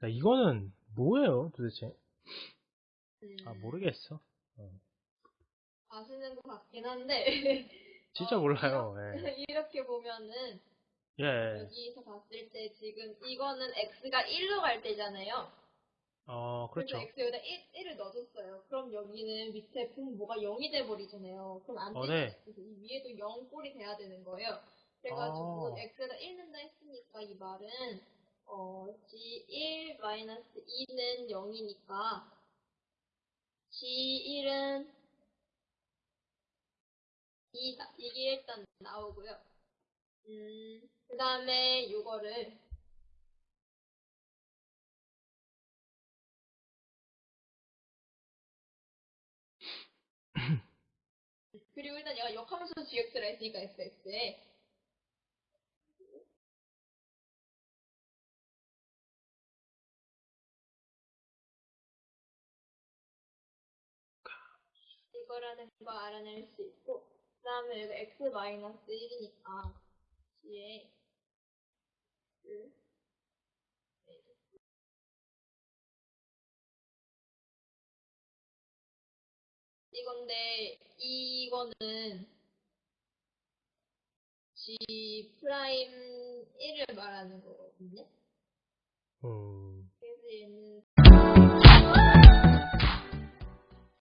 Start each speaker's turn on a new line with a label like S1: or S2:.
S1: 자, 이거는 뭐예요, 도대체?
S2: 음,
S1: 아, 모르겠어. 어.
S2: 아시는 것 같긴 한데
S1: 진짜
S2: 어,
S1: 몰라요.
S2: 이렇게, 이렇게 보면은
S1: 예. 예.
S2: 여기서 봤을 때 지금 이거는 x가 1로 갈 때잖아요.
S1: 어, 그렇죠.
S2: 그래서 x 여기다 1, 을 넣어줬어요. 그럼 여기는 밑에 분모가 0이 돼버리잖아요. 그럼 안
S1: 어,
S2: 되죠.
S1: 네.
S2: 그래서 이 위에도 0 꼴이 돼야 되는 거예요. 그래가지고
S1: 아.
S2: x에다 1 넣는다 했으니까 이 말은 어, g1 2는 0이니까 g1은 2다. 이게 일단 나오고요. 음, 그 다음에 이거를 그리고 일단 얘가 역함수 gx를 했으니까 fx에 이거라는 거 알아낼 수 있고 그 다음에 여기 x 마이너스 1이니까 g에 그 이건데 이거는 g 프라임 1을 말하는 거거든요.
S1: 음.